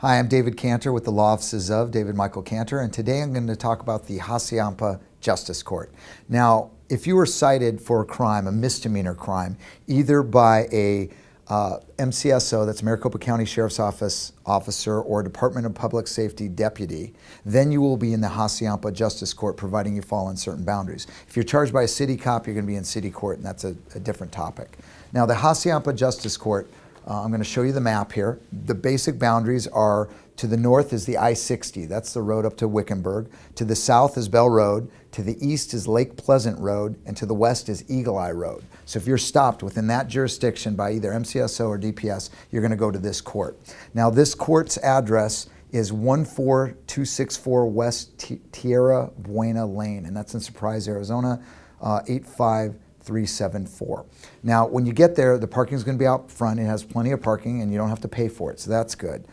Hi, I'm David Cantor with the Law Offices of David Michael Cantor, and today I'm going to talk about the Hassayampa Justice Court. Now, if you were cited for a crime, a misdemeanor crime, either by a uh, MCSO, that's Maricopa County Sheriff's Office officer or Department of Public Safety deputy, then you will be in the Hassayampa Justice Court providing you fall in certain boundaries. If you're charged by a city cop, you're going to be in city court, and that's a, a different topic. Now, the Hassayampa Justice Court uh, I'm going to show you the map here. The basic boundaries are to the north is the I-60, that's the road up to Wickenburg. To the south is Bell Road. To the east is Lake Pleasant Road. And to the west is Eagle Eye Road. So if you're stopped within that jurisdiction by either MCSO or DPS, you're going to go to this court. Now this court's address is 14264 West Tierra Buena Lane, and that's in Surprise, Arizona, uh, 85 374. Now, when you get there, the parking is going to be out front. It has plenty of parking and you don't have to pay for it, so that's good.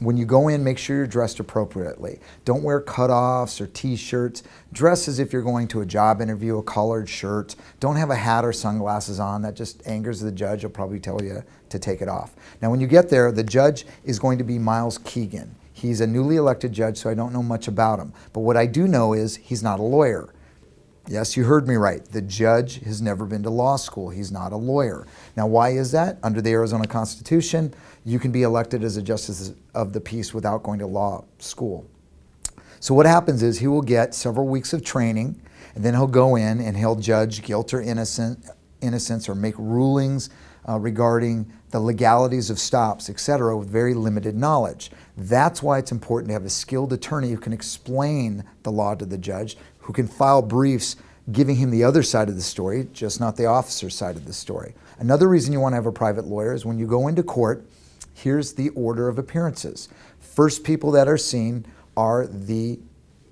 When you go in, make sure you're dressed appropriately. Don't wear cutoffs or t-shirts. Dress as if you're going to a job interview, a collared shirt. Don't have a hat or sunglasses on. That just angers the judge. He'll probably tell you to take it off. Now, when you get there, the judge is going to be Miles Keegan. He's a newly elected judge, so I don't know much about him. But what I do know is he's not a lawyer. Yes, you heard me right. The judge has never been to law school. He's not a lawyer. Now, why is that? Under the Arizona Constitution, you can be elected as a justice of the peace without going to law school. So what happens is he will get several weeks of training, and then he'll go in and he'll judge guilt or innocent, innocence or make rulings uh, regarding the legalities of stops, etc., with very limited knowledge. That's why it's important to have a skilled attorney who can explain the law to the judge, who can file briefs giving him the other side of the story, just not the officer's side of the story. Another reason you want to have a private lawyer is when you go into court, here's the order of appearances. First people that are seen are the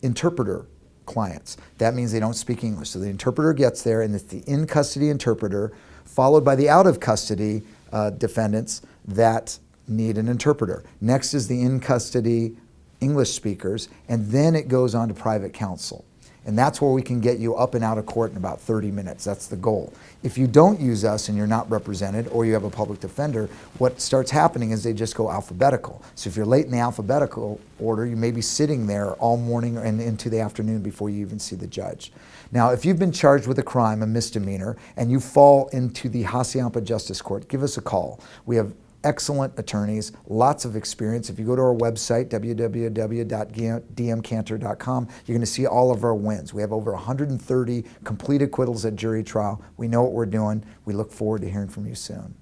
interpreter clients. That means they don't speak English. So the interpreter gets there and it's the in-custody interpreter followed by the out-of-custody uh, defendants that need an interpreter. Next is the in-custody English speakers, and then it goes on to private counsel. And that's where we can get you up and out of court in about 30 minutes. That's the goal. If you don't use us and you're not represented or you have a public defender, what starts happening is they just go alphabetical. So if you're late in the alphabetical order, you may be sitting there all morning and into the afternoon before you even see the judge. Now, if you've been charged with a crime, a misdemeanor, and you fall into the Hassayampa Justice Court, give us a call. We have excellent attorneys, lots of experience. If you go to our website, www.dmcantor.com, you're going to see all of our wins. We have over 130 complete acquittals at jury trial. We know what we're doing. We look forward to hearing from you soon.